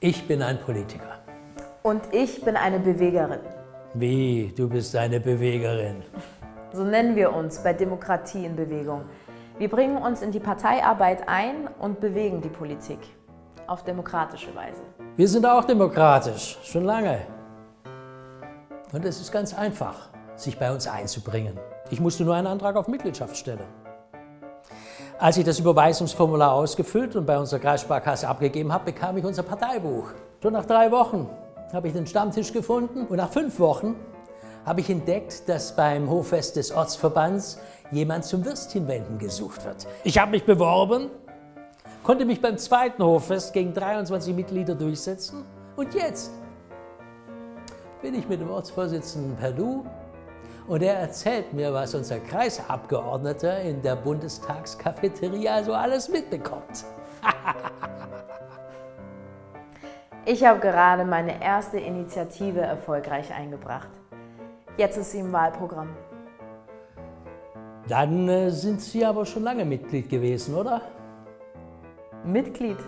Ich bin ein Politiker. Und ich bin eine Bewegerin. Wie, du bist eine Bewegerin? So nennen wir uns bei Demokratie in Bewegung. Wir bringen uns in die Parteiarbeit ein und bewegen die Politik. Auf demokratische Weise. Wir sind auch demokratisch, schon lange. Und es ist ganz einfach, sich bei uns einzubringen. Ich musste nur einen Antrag auf Mitgliedschaft stellen. Als ich das Überweisungsformular ausgefüllt und bei unserer Kreissparkasse abgegeben habe, bekam ich unser Parteibuch. Schon nach drei Wochen habe ich den Stammtisch gefunden und nach fünf Wochen habe ich entdeckt, dass beim Hoffest des Ortsverbands jemand zum Würstchenwenden gesucht wird. Ich habe mich beworben, konnte mich beim zweiten Hoffest gegen 23 Mitglieder durchsetzen und jetzt bin ich mit dem Ortsvorsitzenden per Du und er erzählt mir, was unser Kreisabgeordneter in der Bundestagskafeteria so alles mitbekommt. ich habe gerade meine erste Initiative erfolgreich eingebracht. Jetzt ist sie im Wahlprogramm. Dann äh, sind Sie aber schon lange Mitglied gewesen, oder? Mitglied?